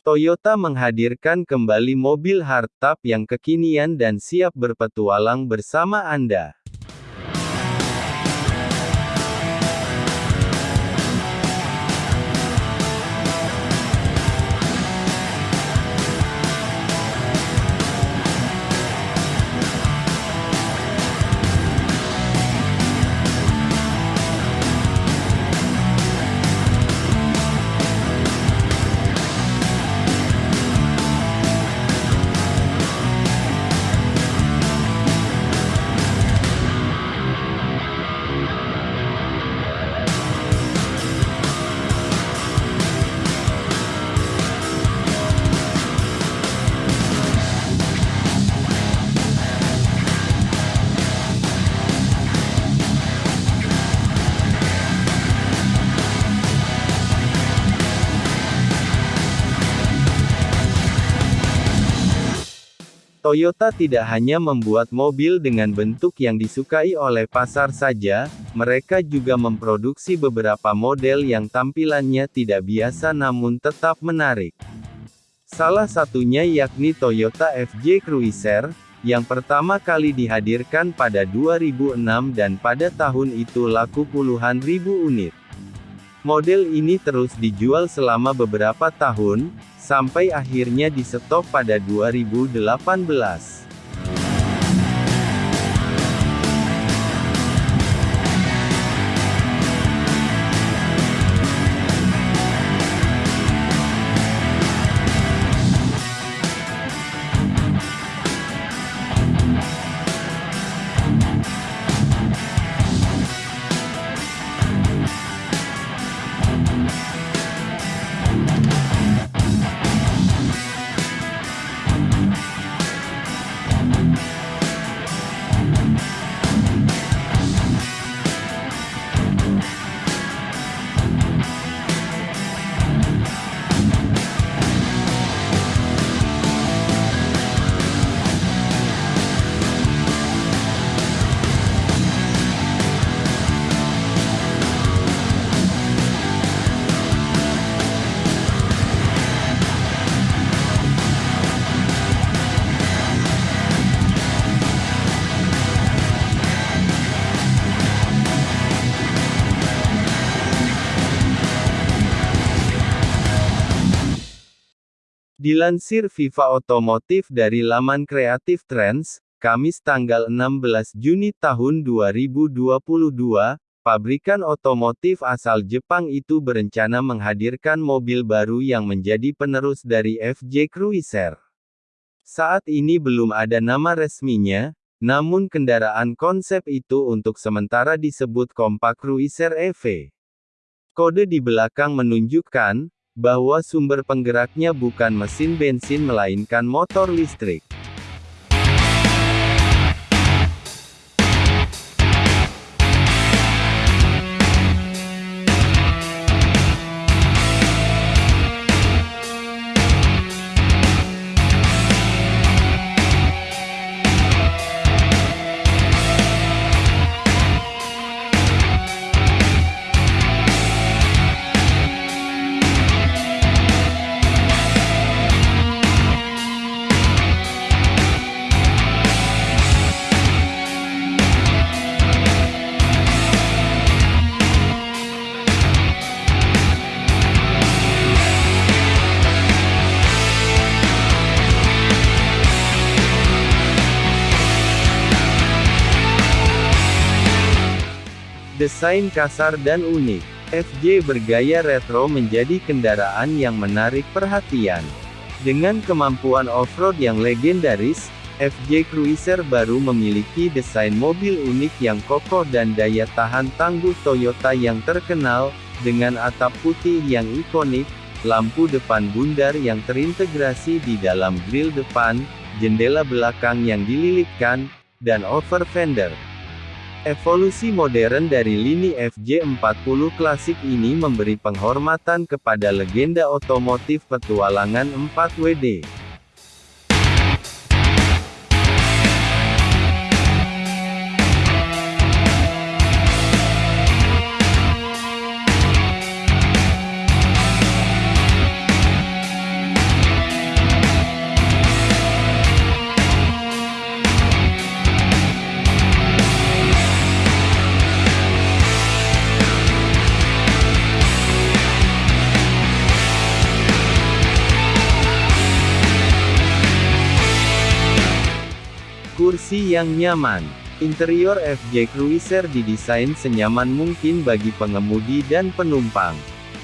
Toyota menghadirkan kembali mobil hardtop yang kekinian dan siap berpetualang bersama Anda. Toyota tidak hanya membuat mobil dengan bentuk yang disukai oleh pasar saja, mereka juga memproduksi beberapa model yang tampilannya tidak biasa namun tetap menarik. Salah satunya yakni Toyota FJ Cruiser, yang pertama kali dihadirkan pada 2006 dan pada tahun itu laku puluhan ribu unit. Model ini terus dijual selama beberapa tahun, sampai akhirnya di stop pada 2018. Dilansir Viva Otomotif dari laman Creative Trends, Kamis tanggal 16 Juni tahun 2022, pabrikan otomotif asal Jepang itu berencana menghadirkan mobil baru yang menjadi penerus dari FJ Cruiser. Saat ini belum ada nama resminya, namun kendaraan konsep itu untuk sementara disebut Compact Cruiser EV. Kode di belakang menunjukkan, bahwa sumber penggeraknya bukan mesin bensin melainkan motor listrik. Desain kasar dan unik, FJ bergaya retro menjadi kendaraan yang menarik perhatian. Dengan kemampuan off-road yang legendaris, FJ Cruiser baru memiliki desain mobil unik yang kokoh dan daya tahan tangguh Toyota yang terkenal, dengan atap putih yang ikonik, lampu depan bundar yang terintegrasi di dalam grill depan, jendela belakang yang dililitkan, dan over fender. Evolusi modern dari lini FJ40 klasik ini memberi penghormatan kepada legenda otomotif petualangan 4WD. Kursi yang nyaman. Interior FJ Cruiser didesain senyaman mungkin bagi pengemudi dan penumpang.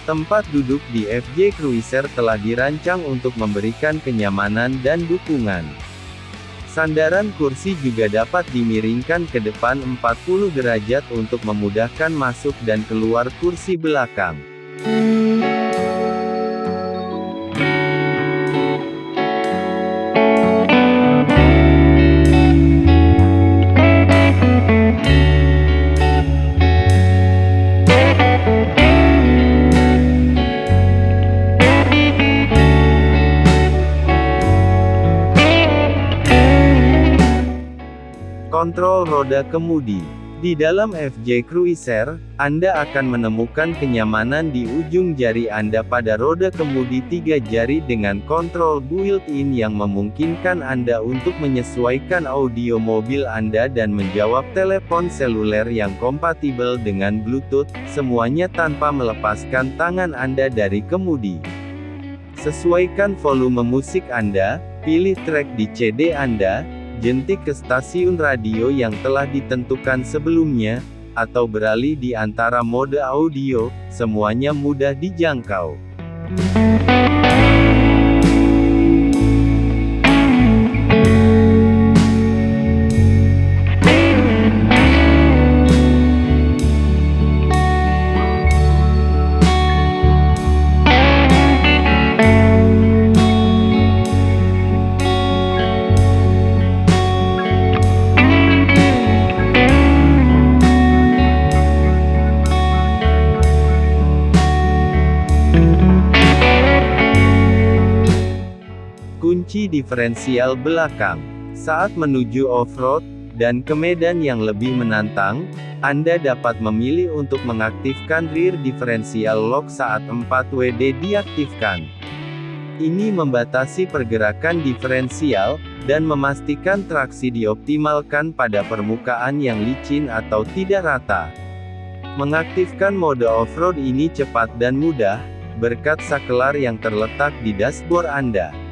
Tempat duduk di FJ Cruiser telah dirancang untuk memberikan kenyamanan dan dukungan. Sandaran kursi juga dapat dimiringkan ke depan 40 derajat untuk memudahkan masuk dan keluar kursi belakang. Roda kemudi. Di dalam FJ Cruiser, Anda akan menemukan kenyamanan di ujung jari Anda pada roda kemudi tiga jari dengan kontrol built-in yang memungkinkan Anda untuk menyesuaikan audio mobil Anda dan menjawab telepon seluler yang kompatibel dengan Bluetooth, semuanya tanpa melepaskan tangan Anda dari kemudi. Sesuaikan volume musik Anda, pilih track di CD Anda, jentik ke stasiun radio yang telah ditentukan sebelumnya, atau beralih di antara mode audio, semuanya mudah dijangkau. Diferensial belakang. Saat menuju off-road, dan ke medan yang lebih menantang, Anda dapat memilih untuk mengaktifkan rear differential lock saat 4WD diaktifkan. Ini membatasi pergerakan diferensial, dan memastikan traksi dioptimalkan pada permukaan yang licin atau tidak rata. Mengaktifkan mode off-road ini cepat dan mudah, berkat saklar yang terletak di dashboard Anda.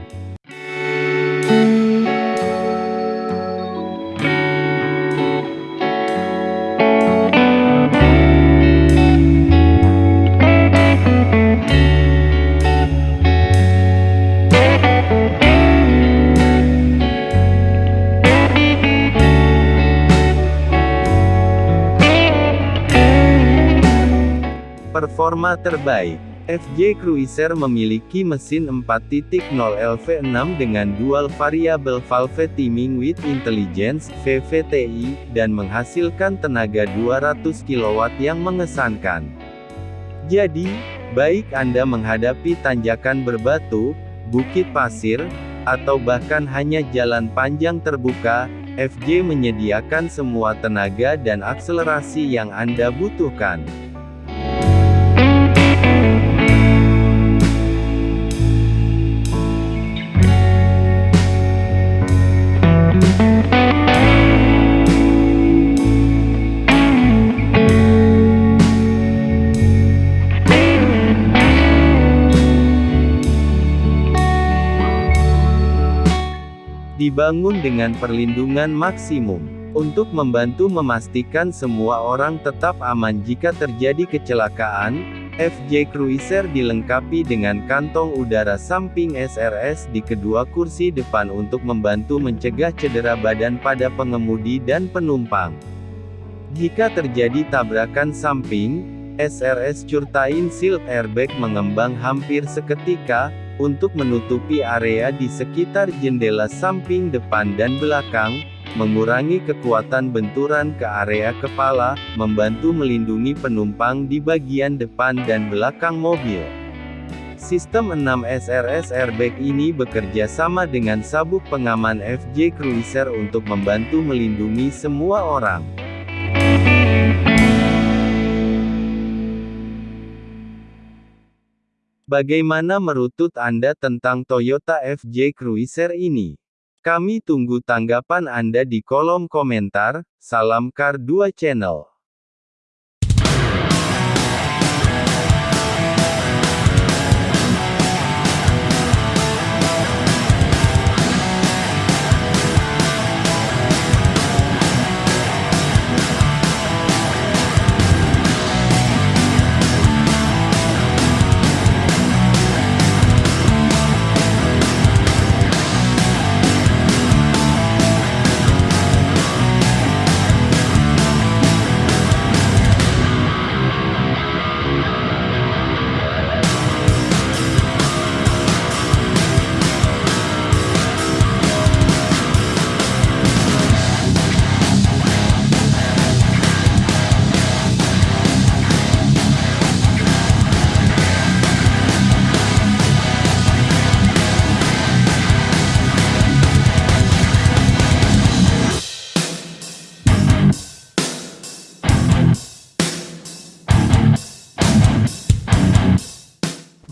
Performa terbaik FJ Cruiser memiliki mesin 4.0 LV6 dengan dual variable valve timing with intelligence VVTI, dan menghasilkan tenaga 200 kW yang mengesankan. Jadi, baik Anda menghadapi tanjakan berbatu, bukit pasir, atau bahkan hanya jalan panjang terbuka, FJ menyediakan semua tenaga dan akselerasi yang Anda butuhkan. Dibangun dengan perlindungan maksimum, untuk membantu memastikan semua orang tetap aman jika terjadi kecelakaan, FJ Cruiser dilengkapi dengan kantong udara samping SRS di kedua kursi depan untuk membantu mencegah cedera badan pada pengemudi dan penumpang. Jika terjadi tabrakan samping, SRS Curtain Shield Airbag mengembang hampir seketika, untuk menutupi area di sekitar jendela samping depan dan belakang, mengurangi kekuatan benturan ke area kepala, membantu melindungi penumpang di bagian depan dan belakang mobil. Sistem 6 SRS airbag ini bekerja sama dengan sabuk pengaman FJ Cruiser untuk membantu melindungi semua orang. Bagaimana merutut Anda tentang Toyota FJ Cruiser ini? Kami tunggu tanggapan Anda di kolom komentar. Salam Car 2 Channel.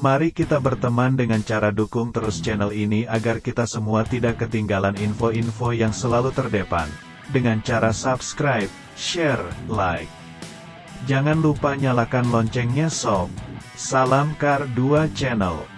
Mari kita berteman dengan cara dukung terus channel ini agar kita semua tidak ketinggalan info-info yang selalu terdepan. Dengan cara subscribe, share, like. Jangan lupa nyalakan loncengnya sob. Salam Kar 2 Channel.